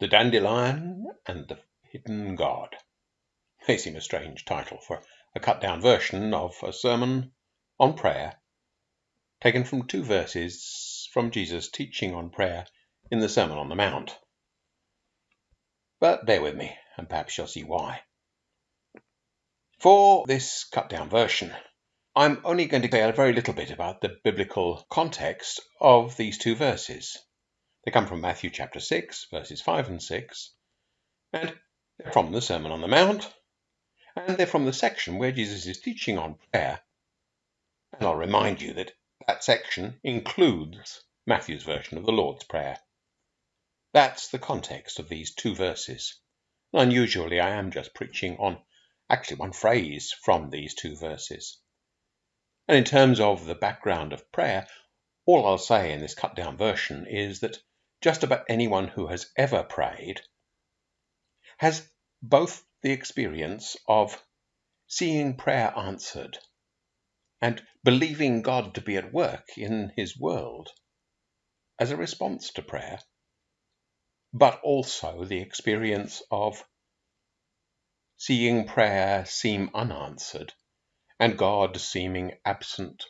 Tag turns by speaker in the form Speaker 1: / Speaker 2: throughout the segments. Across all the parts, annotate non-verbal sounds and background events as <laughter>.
Speaker 1: The Dandelion and the Hidden God may seem a strange title for a cut down version of a sermon on prayer, taken from two verses from Jesus' teaching on prayer in the Sermon on the Mount. But bear with me, and perhaps you'll see why. For this cut down version, I'm only going to say a very little bit about the biblical context of these two verses. They come from Matthew chapter 6, verses 5 and 6, and they're from the Sermon on the Mount, and they're from the section where Jesus is teaching on prayer. And I'll remind you that that section includes Matthew's version of the Lord's Prayer. That's the context of these two verses. Unusually, I am just preaching on actually one phrase from these two verses. And in terms of the background of prayer, all I'll say in this cut down version is that just about anyone who has ever prayed has both the experience of seeing prayer answered and believing God to be at work in his world as a response to prayer, but also the experience of seeing prayer seem unanswered and God seeming absent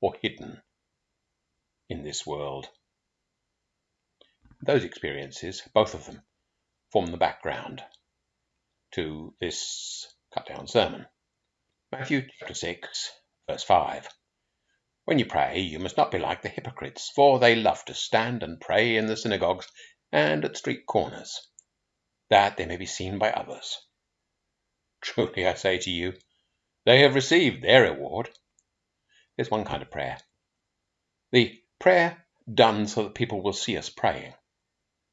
Speaker 1: or hidden in this world. Those experiences, both of them, form the background to this cut down sermon. Matthew chapter 6, verse 5. When you pray, you must not be like the hypocrites, for they love to stand and pray in the synagogues and at street corners, that they may be seen by others. Truly I say to you, they have received their reward. There's one kind of prayer. The prayer done so that people will see us praying.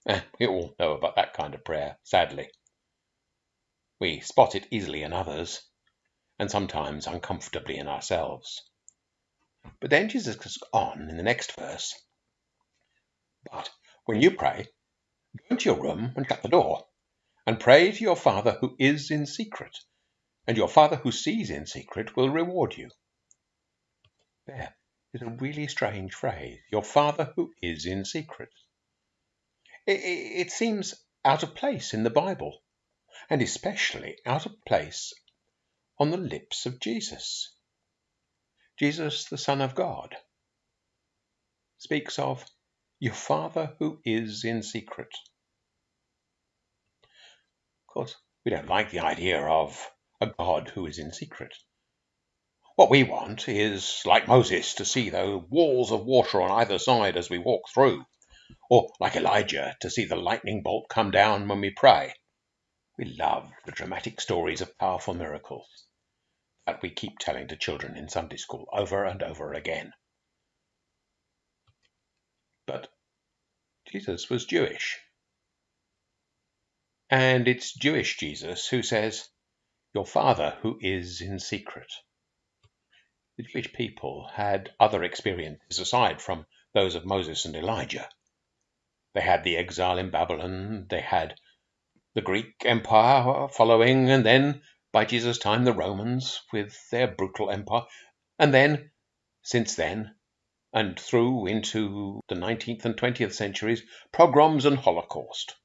Speaker 1: Eh, <laughs> we all know about that kind of prayer, sadly. We spot it easily in others, and sometimes uncomfortably in ourselves. But then Jesus goes on in the next verse. But when you pray, go into your room and shut the door, and pray to your Father who is in secret, and your Father who sees in secret will reward you. There is a really strange phrase. Your Father who is in secret. It, seems out of place in the Bible, and especially out of place on the lips of Jesus. Jesus, the Son of God, speaks of your Father who is in secret. Of course, we don't like the idea of a God who is in secret. What we want is, like Moses, to see the walls of water on either side as we walk through or like Elijah, to see the lightning bolt come down when we pray. We love the dramatic stories of powerful miracles that we keep telling to children in Sunday school over and over again. But Jesus was Jewish. And it's Jewish Jesus who says, Your Father who is in secret. The Jewish people had other experiences aside from those of Moses and Elijah. They had the exile in Babylon, they had the Greek Empire following, and then, by Jesus' time, the Romans with their brutal empire, and then, since then, and through into the 19th and 20th centuries, pogroms and Holocaust.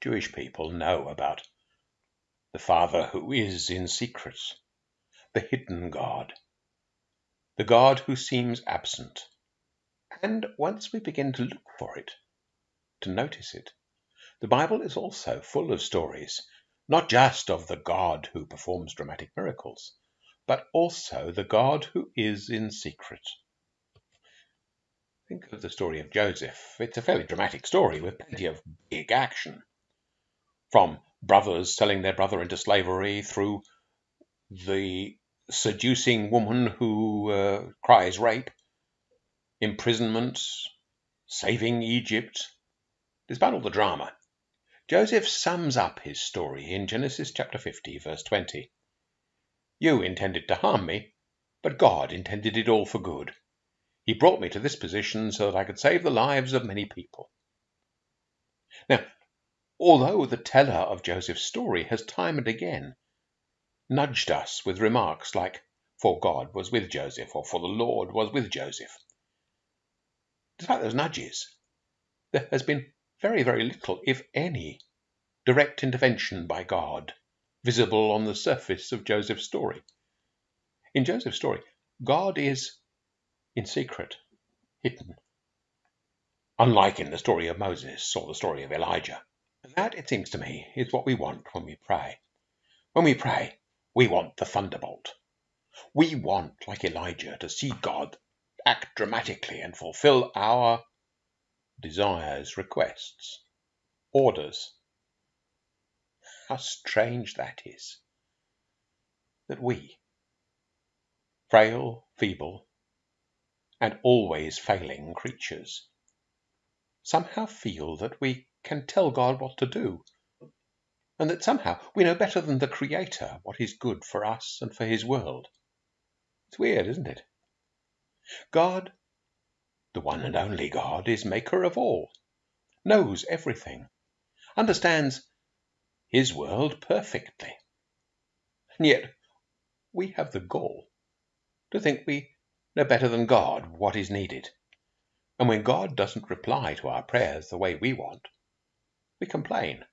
Speaker 1: Jewish people know about the Father who is in secret, the hidden God, the God who seems absent and once we begin to look for it, to notice it, the Bible is also full of stories, not just of the God who performs dramatic miracles, but also the God who is in secret. Think of the story of Joseph. It's a fairly dramatic story with plenty of big action. From brothers selling their brother into slavery through the seducing woman who uh, cries rape imprisonment, saving Egypt. All the drama, Joseph sums up his story in Genesis chapter 50, verse 20. You intended to harm me, but God intended it all for good. He brought me to this position so that I could save the lives of many people. Now, although the teller of Joseph's story has time and again nudged us with remarks like, For God was with Joseph, or For the Lord was with Joseph, despite those nudges, there has been very, very little, if any, direct intervention by God visible on the surface of Joseph's story. In Joseph's story, God is in secret, hidden, unlike in the story of Moses or the story of Elijah. And that, it seems to me, is what we want when we pray. When we pray, we want the thunderbolt. We want, like Elijah, to see God act dramatically and fulfill our desires, requests, orders. How strange that is! That we, frail, feeble, and always failing creatures, somehow feel that we can tell God what to do, and that somehow we know better than the Creator what is good for us and for His world. It's weird, isn't it? God, the one and only God, is maker of all, knows everything, understands His world perfectly. And yet we have the gall to think we know better than God what is needed. And when God doesn't reply to our prayers the way we want, we complain.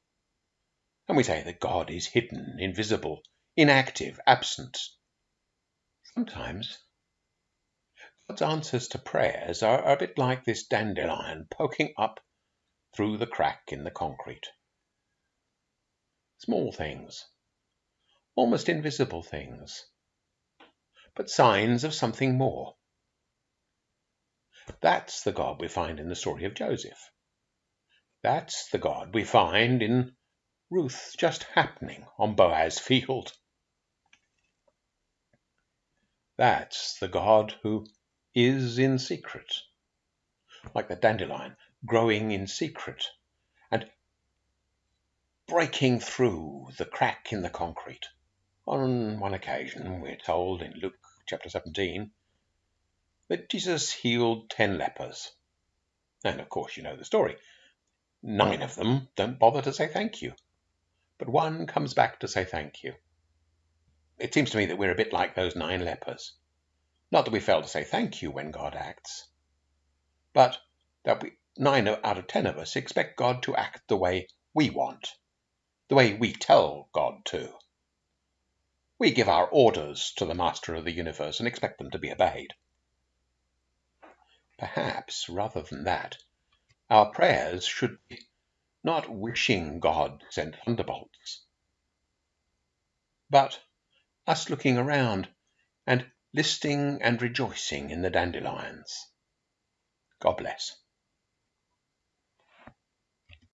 Speaker 1: And we say that God is hidden, invisible, inactive, absent. Sometimes God's answers to prayers are a bit like this dandelion poking up through the crack in the concrete. Small things, almost invisible things, but signs of something more. That's the God we find in the story of Joseph. That's the God we find in Ruth just happening on Boaz's field. That's the God who is in secret, like the dandelion growing in secret and breaking through the crack in the concrete. On one occasion, we're told in Luke chapter 17 that Jesus healed ten lepers. And of course, you know the story. Nine of them don't bother to say thank you, but one comes back to say thank you. It seems to me that we're a bit like those nine lepers. Not that we fail to say thank you when God acts, but that we, nine out of ten of us expect God to act the way we want, the way we tell God to. We give our orders to the Master of the universe and expect them to be obeyed. Perhaps, rather than that, our prayers should be not wishing God sent thunderbolts, but us looking around and listing and rejoicing in the dandelions. God bless.